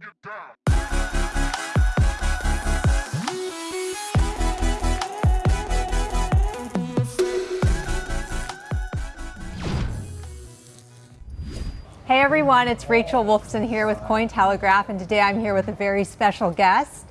Hey everyone, it's Rachel Wolfson here with Cointelegraph, and today I'm here with a very special guest,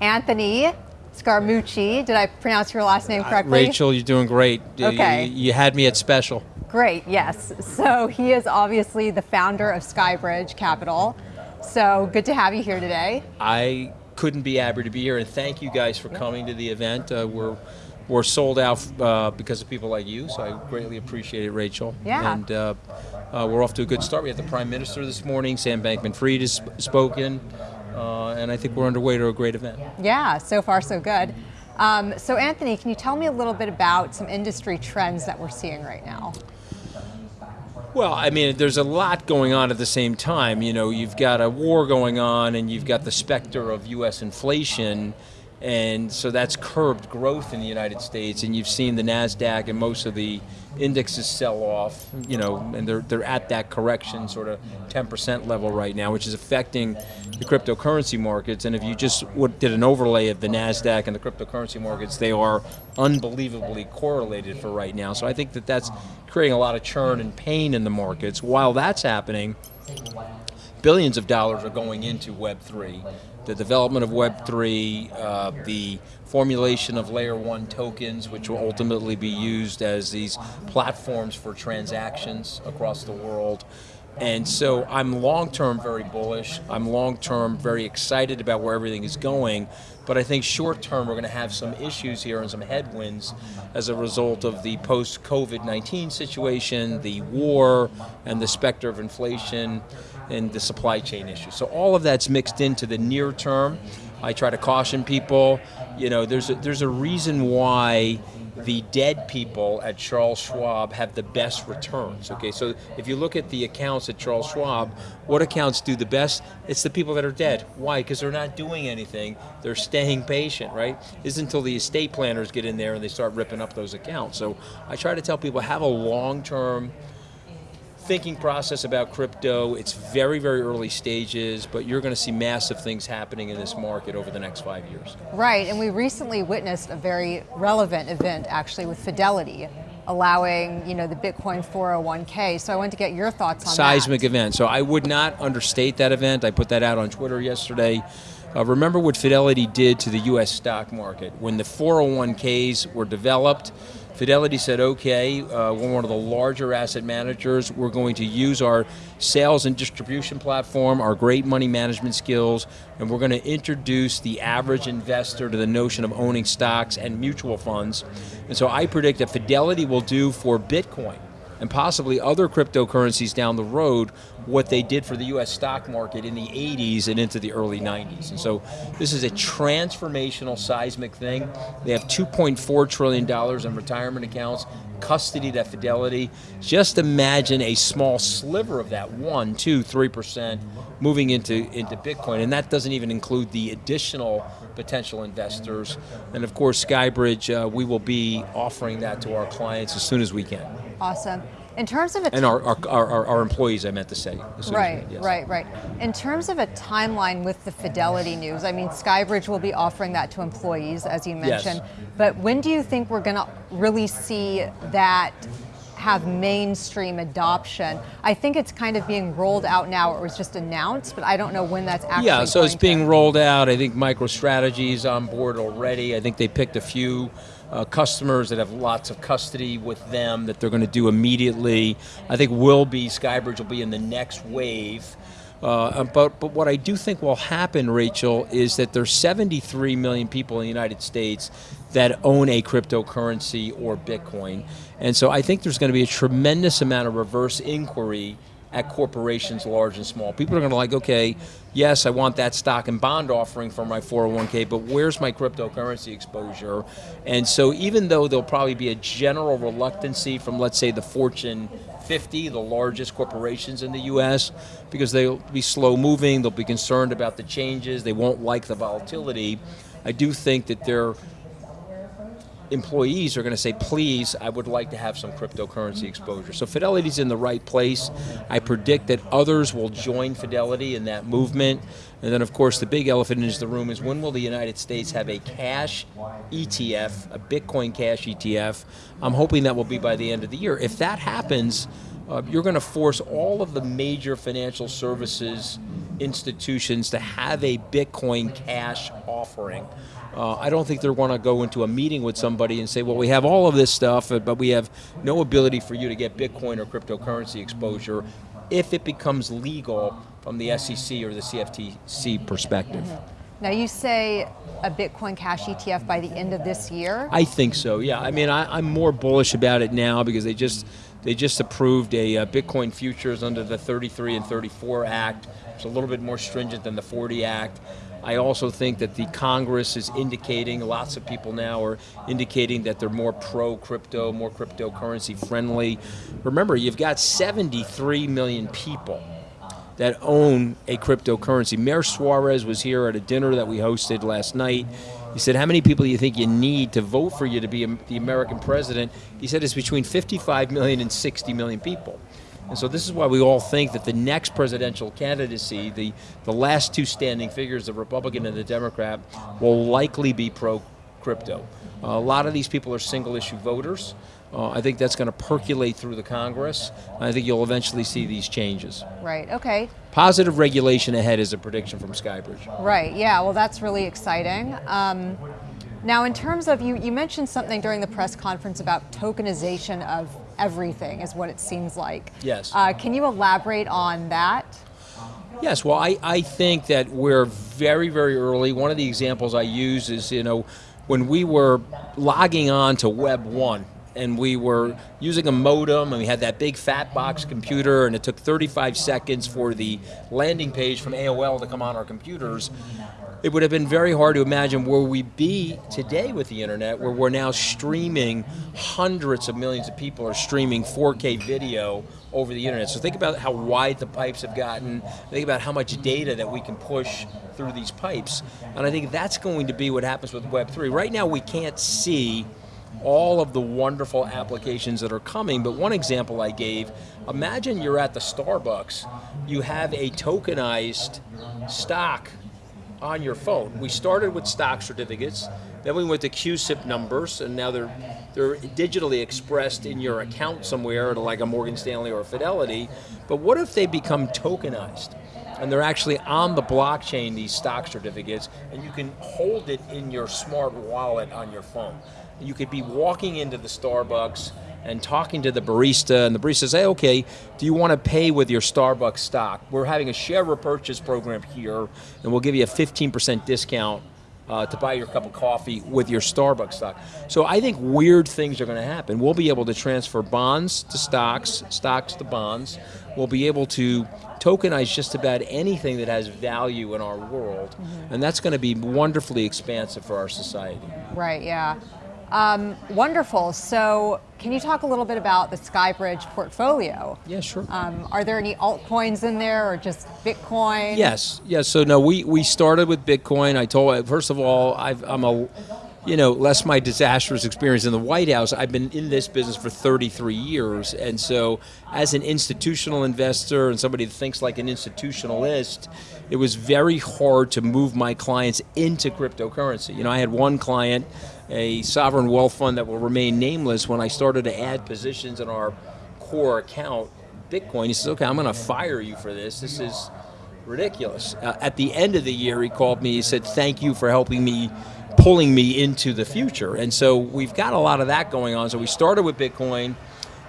Anthony Scaramucci. Did I pronounce your last name correctly? Rachel, you're doing great. Okay. You, you had me at special. Great, yes. So he is obviously the founder of Skybridge Capital. So good to have you here today. I couldn't be happier to be here, and thank you guys for coming to the event. Uh, we're we're sold out uh, because of people like you, so I greatly appreciate it, Rachel. Yeah. And uh, uh, we're off to a good start. We had the Prime Minister this morning. Sam Bankman-Fried has spoken, uh, and I think we're underway to a great event. Yeah, so far so good. Um, so Anthony, can you tell me a little bit about some industry trends that we're seeing right now? Well, I mean, there's a lot going on at the same time. You know, you've got a war going on, and you've got the specter of U.S. inflation and so that's curbed growth in the United States. And you've seen the Nasdaq and most of the indexes sell off. You know, and they're they're at that correction, sort of 10% level right now, which is affecting the cryptocurrency markets. And if you just did an overlay of the Nasdaq and the cryptocurrency markets, they are unbelievably correlated for right now. So I think that that's creating a lot of churn and pain in the markets. While that's happening, billions of dollars are going into Web3 the development of Web3, uh, the formulation of layer one tokens, which will ultimately be used as these platforms for transactions across the world. And so I'm long term very bullish. I'm long term very excited about where everything is going. But I think short term we're going to have some issues here and some headwinds as a result of the post COVID 19 situation, the war, and the specter of inflation and the supply chain issues. So all of that's mixed into the near term. I try to caution people. You know, there's a, there's a reason why the dead people at Charles Schwab have the best returns. Okay, so if you look at the accounts at Charles Schwab, what accounts do the best? It's the people that are dead. Why? Because they're not doing anything. They're staying patient, right? It's until the estate planners get in there and they start ripping up those accounts. So I try to tell people have a long-term thinking process about crypto. It's very, very early stages, but you're going to see massive things happening in this market over the next five years. Right, and we recently witnessed a very relevant event actually with Fidelity allowing you know the Bitcoin 401k. So I want to get your thoughts on Seismic that. event. So I would not understate that event. I put that out on Twitter yesterday. Uh, remember what Fidelity did to the U.S. stock market when the 401ks were developed. Fidelity said, okay, uh, we're one of the larger asset managers. We're going to use our sales and distribution platform, our great money management skills, and we're going to introduce the average investor to the notion of owning stocks and mutual funds. And so I predict that Fidelity will do for Bitcoin and possibly other cryptocurrencies down the road what they did for the US stock market in the 80s and into the early 90s. And so this is a transformational seismic thing. They have $2.4 trillion in retirement accounts, custody at Fidelity. Just imagine a small sliver of that, one, two, three percent moving into, into Bitcoin. And that doesn't even include the additional potential investors. And of course, Skybridge, uh, we will be offering that to our clients as soon as we can. Awesome. In terms of a and our, our, our, our, employees, I meant to say. Right, yes. right, right. In terms of a timeline with the Fidelity news, I mean, Skybridge will be offering that to employees, as you mentioned. Yes. But when do you think we're going to really see that have mainstream adoption. I think it's kind of being rolled out now. It was just announced, but I don't know when that's actually. Yeah, so it's being to... rolled out. I think MicroStrategy is on board already. I think they picked a few uh, customers that have lots of custody with them that they're going to do immediately. I think will be Skybridge will be in the next wave. Uh, but, but what I do think will happen, Rachel, is that there's 73 million people in the United States that own a cryptocurrency or Bitcoin. And so I think there's going to be a tremendous amount of reverse inquiry at corporations large and small. People are going to like, okay, yes, I want that stock and bond offering for my 401k, but where's my cryptocurrency exposure? And so even though there'll probably be a general reluctancy from, let's say, the Fortune 50, the largest corporations in the US, because they'll be slow moving, they'll be concerned about the changes, they won't like the volatility, I do think that they're employees are going to say, please, I would like to have some cryptocurrency exposure. So Fidelity's in the right place. I predict that others will join Fidelity in that movement. And then, of course, the big elephant in the room is when will the United States have a cash ETF, a Bitcoin cash ETF? I'm hoping that will be by the end of the year. If that happens, uh, you're going to force all of the major financial services institutions to have a Bitcoin cash offering. Uh, I don't think they're going to go into a meeting with somebody and say, well, we have all of this stuff, but we have no ability for you to get Bitcoin or cryptocurrency exposure if it becomes legal from the SEC or the CFTC perspective. Now you say a Bitcoin Cash ETF by the end of this year? I think so. Yeah. I mean, I, am more bullish about it now because they just they just approved a uh, Bitcoin futures under the 33 and 34 Act. It's a little bit more stringent than the 40 Act. I also think that the Congress is indicating, lots of people now are indicating that they're more pro crypto, more cryptocurrency friendly. Remember, you've got 73 million people that own a cryptocurrency. Mayor Suarez was here at a dinner that we hosted last night. He said, how many people do you think you need to vote for you to be the American president? He said it's between 55 million and 60 million people. And so this is why we all think that the next presidential candidacy, the, the last two standing figures, the Republican and the Democrat, will likely be pro-crypto. Uh, a lot of these people are single issue voters. Uh, I think that's going to percolate through the Congress. I think you'll eventually see these changes. Right, okay. Positive regulation ahead is a prediction from Skybridge. Right, yeah, well that's really exciting. Um, now in terms of, you, you mentioned something during the press conference about tokenization of everything is what it seems like. Yes. Uh, can you elaborate on that? Yes, well, I, I think that we're very, very early. One of the examples I use is, you know, when we were logging on to Web 1, and we were using a modem and we had that big fat box computer and it took 35 seconds for the landing page from AOL to come on our computers it would have been very hard to imagine where we be today with the internet, where we're now streaming hundreds of millions of people are streaming 4K video over the internet. So think about how wide the pipes have gotten. Think about how much data that we can push through these pipes. And I think that's going to be what happens with Web3. Right now we can't see all of the wonderful applications that are coming, but one example I gave, imagine you're at the Starbucks, you have a tokenized stock on your phone. We started with stock certificates, then we went to CUSIP numbers, and now they're they're digitally expressed in your account somewhere, like a Morgan Stanley or a Fidelity. But what if they become tokenized? And they're actually on the blockchain, these stock certificates, and you can hold it in your smart wallet on your phone. You could be walking into the Starbucks and talking to the barista, and the barista says, hey, okay, do you want to pay with your Starbucks stock? We're having a share repurchase program here, and we'll give you a 15% discount uh, to buy your cup of coffee with your Starbucks stock. So I think weird things are going to happen. We'll be able to transfer bonds to stocks, stocks to bonds. We'll be able to tokenize just about anything that has value in our world, mm -hmm. and that's going to be wonderfully expansive for our society. Right, yeah. Um, wonderful. So can you talk a little bit about the Skybridge portfolio? Yeah, sure. Um, are there any altcoins in there or just Bitcoin? Yes, yes. So no, we, we started with Bitcoin. I told, first of all, i am a, you know, less my disastrous experience in the White House, I've been in this business for 33 years. And so as an institutional investor and somebody that thinks like an institutionalist, it was very hard to move my clients into cryptocurrency. You know, I had one client a sovereign wealth fund that will remain nameless, when I started to add positions in our core account, Bitcoin, he says, okay, I'm going to fire you for this. This is ridiculous. Uh, at the end of the year, he called me, he said, thank you for helping me, pulling me into the future. And so we've got a lot of that going on. So we started with Bitcoin,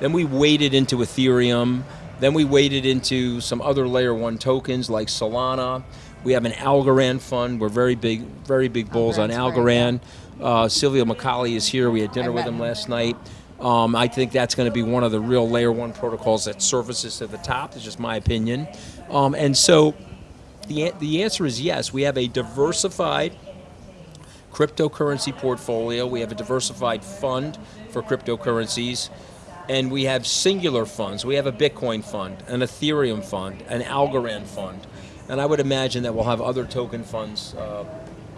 then we waded into Ethereum, then we waded into some other layer one tokens like Solana. We have an Algorand fund. We're very big, very big bulls on Algorand. Uh, Silvio Micali is here. We had dinner with him last night. Um, I think that's going to be one of the real layer one protocols that surfaces to the top. It's just my opinion. Um, and so the, the answer is yes. We have a diversified cryptocurrency portfolio. We have a diversified fund for cryptocurrencies. And we have singular funds. We have a Bitcoin fund, an Ethereum fund, an Algorand fund. And I would imagine that we'll have other token funds uh,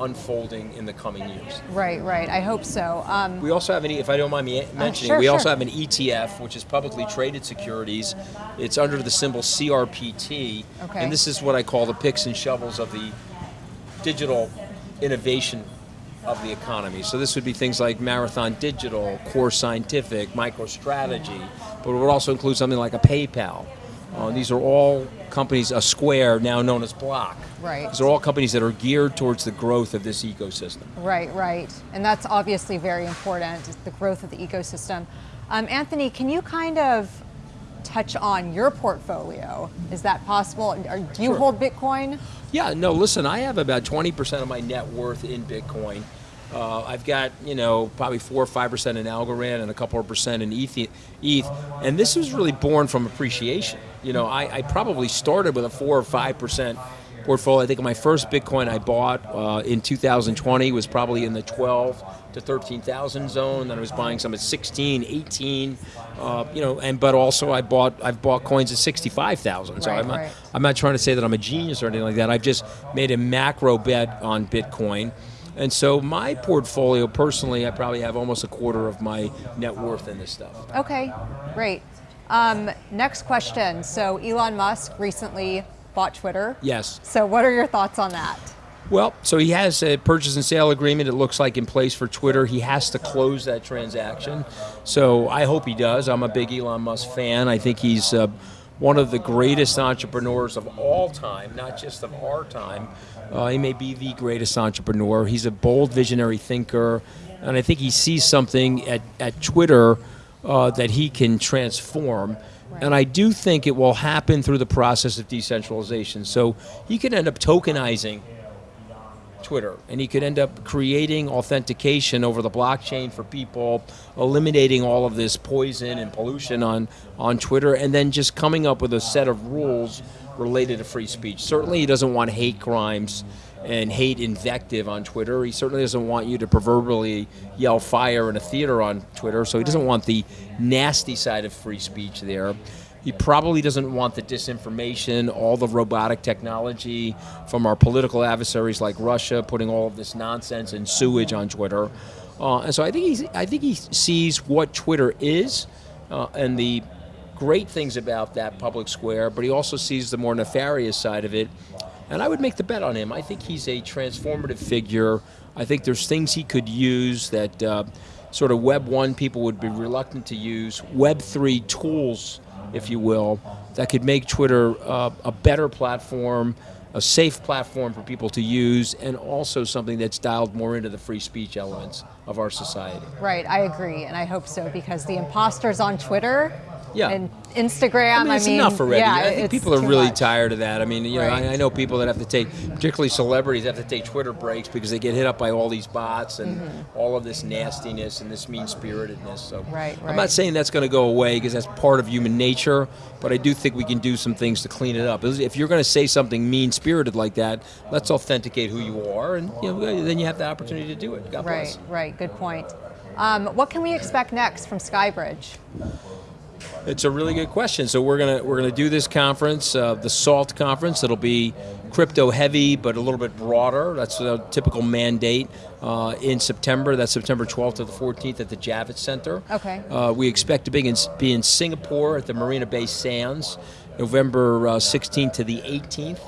unfolding in the coming years. Right, right. I hope so. Um, We also have an, if I don't mind me mentioning, sure, we also have an ETF, which is publicly traded securities. It's under the symbol CRPT, Okay. and this is what I call the picks and shovels of the digital innovation of the economy. So this would be things like Marathon Digital, Core Scientific, MicroStrategy, but it would also include something like a PayPal. Uh, these are all companies, a Square, now known as Block. Right. These are all companies that are geared towards the growth of this ecosystem. Right, right. And that's obviously very important, the growth of the ecosystem. Um, Anthony, can you kind of touch on your portfolio? Is that possible? Or do you Sure. hold Bitcoin? Yeah, no, listen, I have about 20% of my net worth in Bitcoin. Uh, I've got, you know, probably 4 or 5% in Algorand and a couple of percent in ETH, ETH. And this was really born from appreciation. You know, I, I probably started with a 4 or 5% portfolio. I think my first Bitcoin I bought uh, in 2020 was probably in the 12 to 13,000 zone. Then I was buying some at 16, 18, uh, you know, and but also I bought I've bought coins at 65,000. So Right, I'm not, right. I'm not trying to say that I'm a genius or anything like that. I've just made a macro bet on Bitcoin. And so my portfolio personally, I probably have almost a quarter of my net worth in this stuff. Okay, great. Um, next question. So Elon Musk recently bought Twitter. Yes. So what are your thoughts on that? Well, so he has a purchase and sale agreement, it looks like, in place for Twitter. He has to close that transaction. So I hope he does. I'm a big Elon Musk fan. I think he's uh, one of the greatest entrepreneurs of all time, not just of our time. Uh, he may be the greatest entrepreneur. He's a bold, visionary thinker. And I think he sees something at, at Twitter uh, that he can transform. And I do think it will happen through the process of decentralization. So he could end up tokenizing Twitter, and he could end up creating authentication over the blockchain for people, eliminating all of this poison and pollution on on Twitter, and then just coming up with a set of rules related to free speech. Certainly, he doesn't want hate crimes and hate invective on Twitter. He certainly doesn't want you to proverbially yell fire in a theater on Twitter. So he doesn't want the nasty side of free speech there. He probably doesn't want the disinformation, all the robotic technology from our political adversaries like Russia, putting all of this nonsense and sewage on Twitter. Uh, and so I think he's, I think he sees what Twitter is uh, and the great things about that public square, but he also sees the more nefarious side of it. And I would make the bet on him. I think he's a transformative figure. I think there's things he could use that uh, sort of Web 1 people would be reluctant to use, Web 3 tools, if you will, that could make Twitter uh, a better platform, a safe platform for people to use, and also something that's dialed more into the free speech elements of our society. Right, I agree, and I hope so because the imposters on Twitter Yeah. and Instagram. I mean, it's mean, enough already. Yeah, I think people are really much. tired of that. I mean, you know, Right. I, I know people that have to take, particularly celebrities, have to take Twitter breaks because they get hit up by all these bots and all of this nastiness and this mean spiritedness. So Mm-hmm. Right, I'm not saying that's going to go away because that's part of human nature, but I do think we can do some things to clean it up. If you're going to say something mean spirited like that, let's authenticate who you are, and you know, then you have the opportunity to do it. God Right, bless. right. Good point. Um, what can we expect next from Skybridge? It's a really good question. So we're gonna we're gonna do this conference, uh, the SALT conference. It'll be crypto heavy, but a little bit broader. That's a typical mandate uh, in September. That's September 12th to the 14th at the Javits Center. Okay. Uh, we expect to be in, be in Singapore at the Marina Bay Sands, November uh, 16th to the 18th,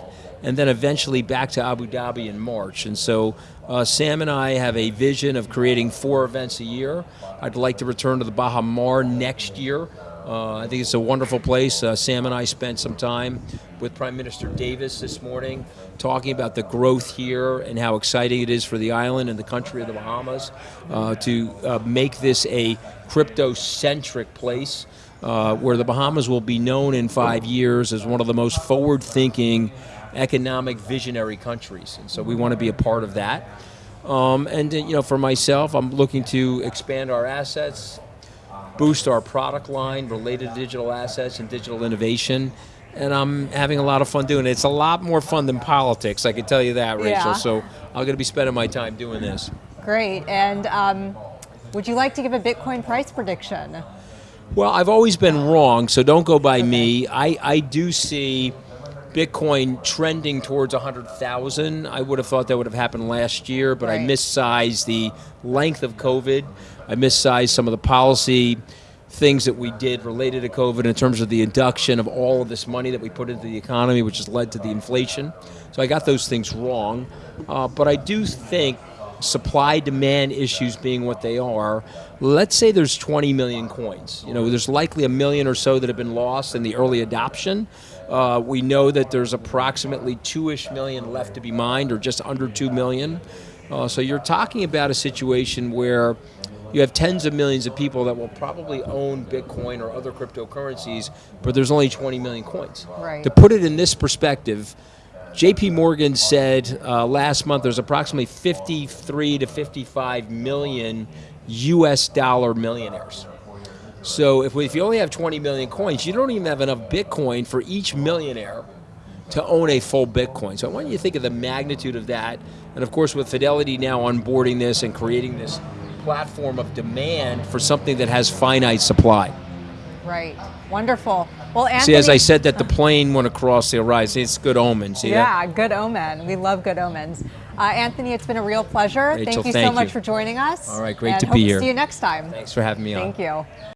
and then eventually back to Abu Dhabi in March. And so uh, Sam and I have a vision of creating four events a year. I'd like to return to the Baha Mar next year. Uh, I think it's a wonderful place. Uh, Sam and I spent some time with Prime Minister Davis this morning talking about the growth here and how exciting it is for the island and the country of the Bahamas uh, to uh, make this a crypto centric place uh, where the Bahamas will be known in five years as one of the most forward thinking economic visionary countries. And so we want to be a part of that. Um, and uh, you know, for myself, I'm looking to expand our assets, boost our product line related to digital assets and digital innovation. And I'm having a lot of fun doing it. It's a lot more fun than politics, I can tell you that, Rachel. Yeah. So I'm going to be spending my time doing this. Great. And um, would you like to give a Bitcoin price prediction? Well, I've always been wrong, so don't go by me. I, I do see Bitcoin trending towards 100,000. I would have thought that would have happened last year, but I Right. missized the length of COVID. I missized some of the policy things that we did related to COVID in terms of the induction of all of this money that we put into the economy, which has led to the inflation. So I got those things wrong. Uh, but I do think supply demand issues being what they are, let's say there's 20 million coins. You know, there's likely a million or so that have been lost in the early adoption. Uh, we know that there's approximately two-ish million left to be mined, or just under two million. Uh, so you're talking about a situation where you have tens of millions of people that will probably own Bitcoin or other cryptocurrencies, but there's only 20 million coins. Right. To put it in this perspective, JP Morgan said uh, last month there's approximately 53 to 55 million US dollar millionaires. So if, we, if you only have 20 million coins, you don't even have enough Bitcoin for each millionaire to own a full Bitcoin. So I want you to think of the magnitude of that. And of course, with Fidelity now onboarding this and creating this platform of demand for something that has finite supply. Right. Wonderful. Well, Anthony. See, as I said, that the plane went across the horizon. It's good omen. See that? Yeah, good omen. We love good omens. Uh, Anthony, it's been a real pleasure. Rachel, thank you so thank much you. for joining us. All right, great and to hope be here. See you next time. Thanks for having me on. Thank you.